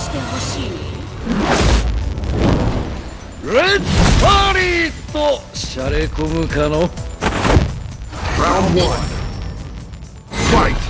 してほしい。レッツパーリーとしゃれ込むかの? Round 1ファイト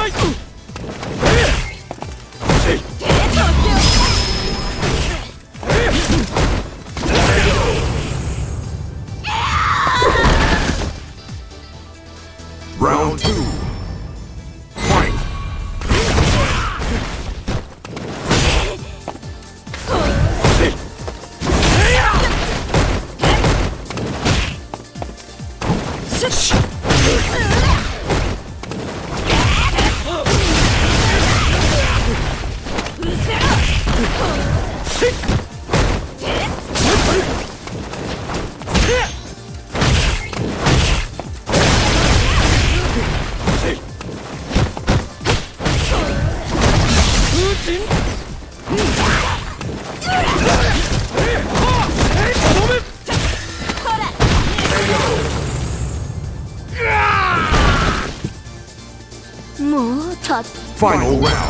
ない Final round.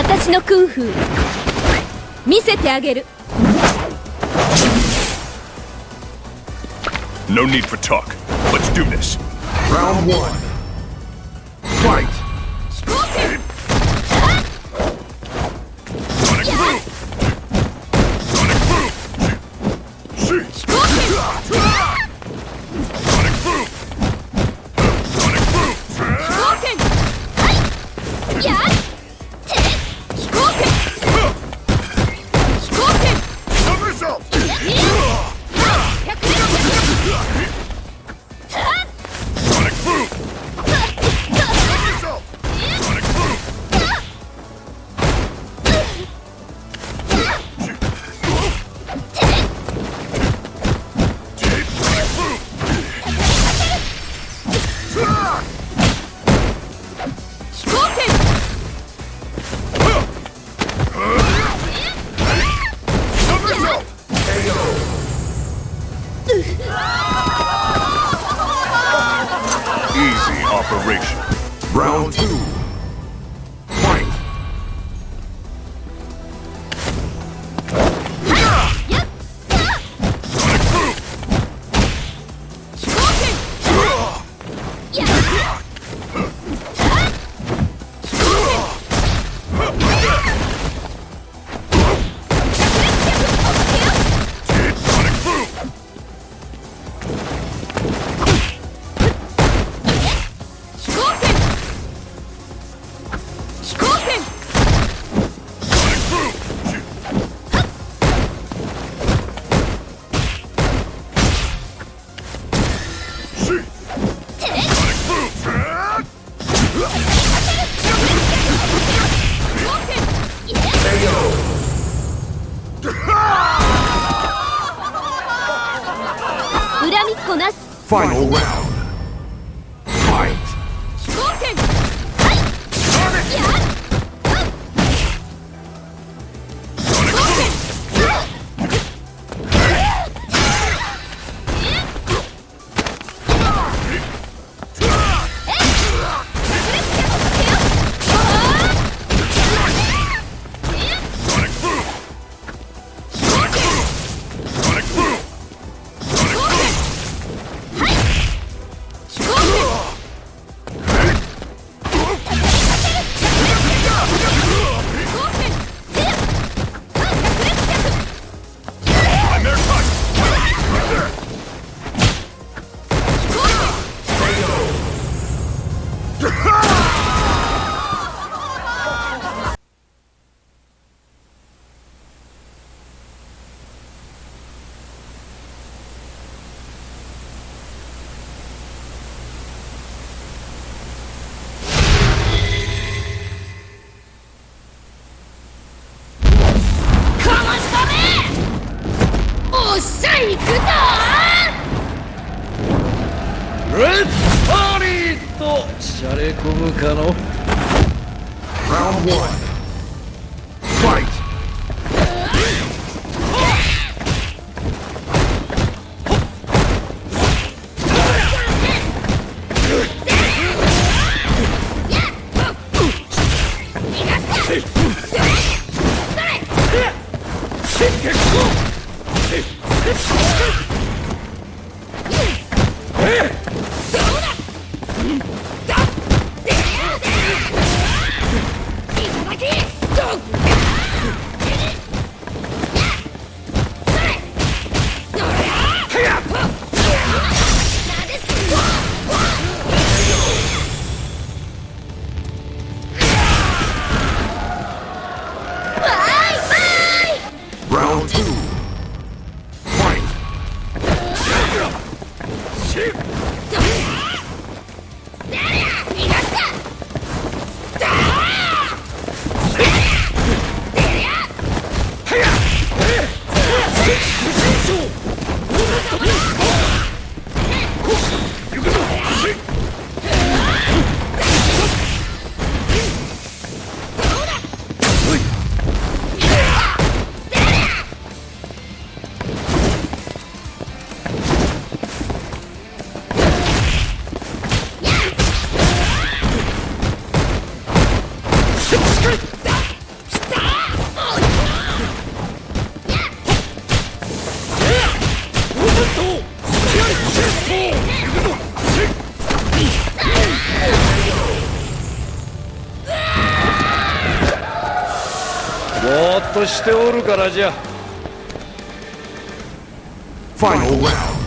私のクンフー見せてあげる No need for talk. Let's do this. Round one. Fight! Round one. Fight! っておるからじゃ Final round.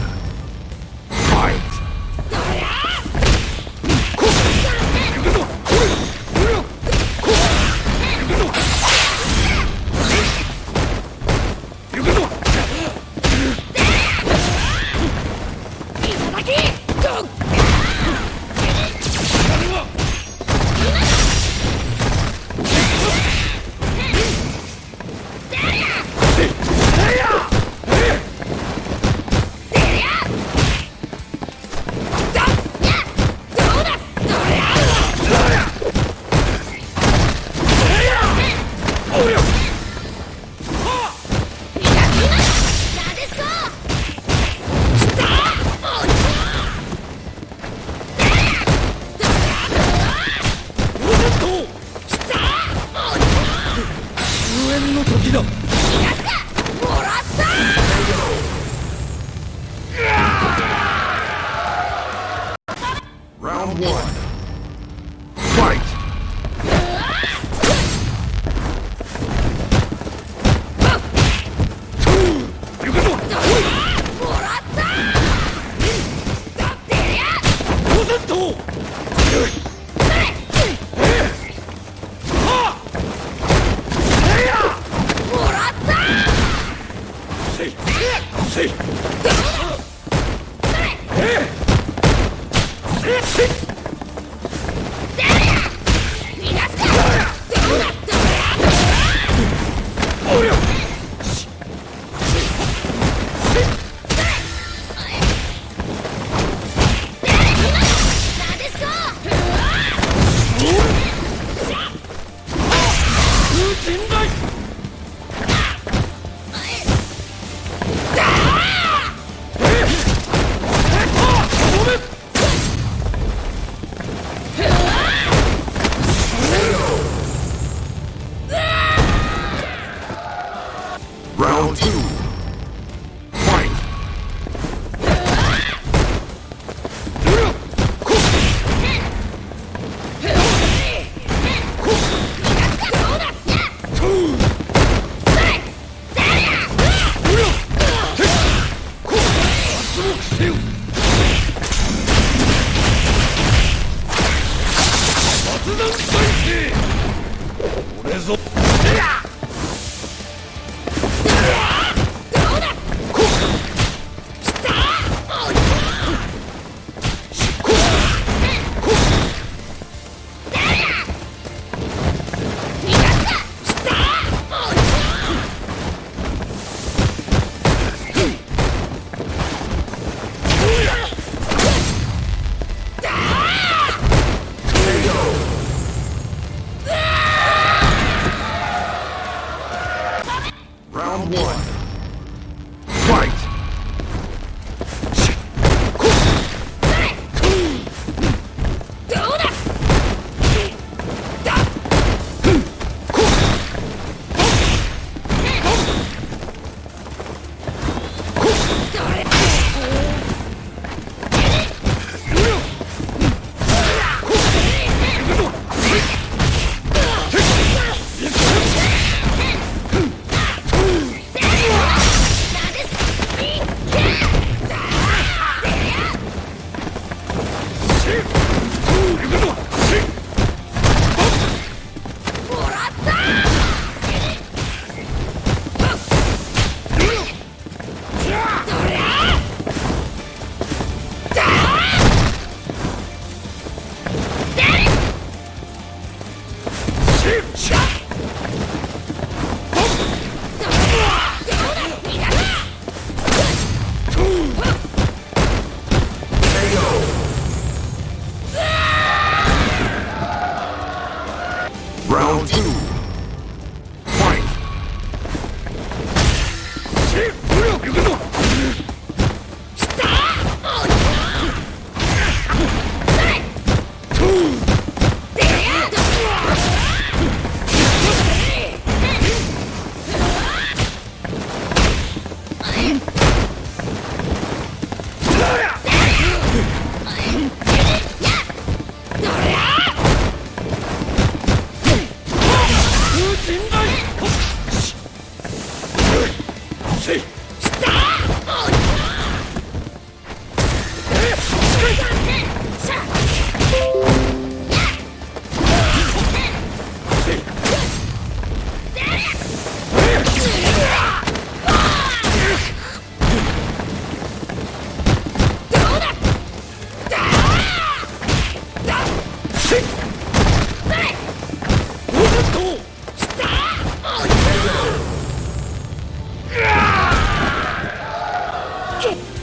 Ooh!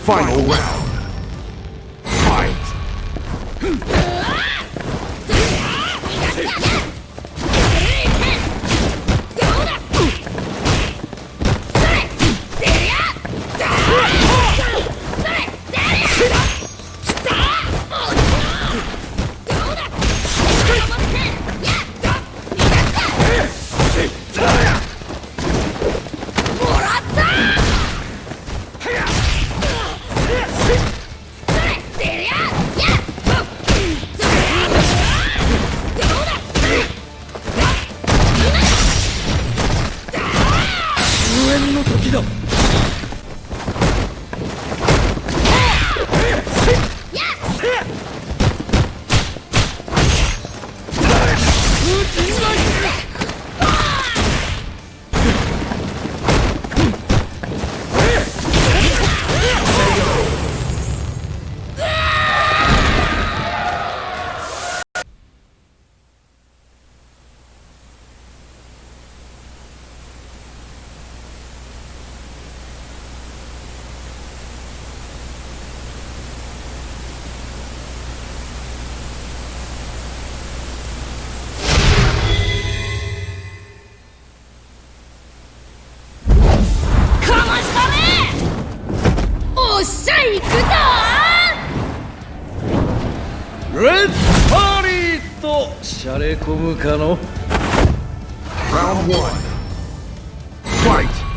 Final round. 込むかの Round one. Fight.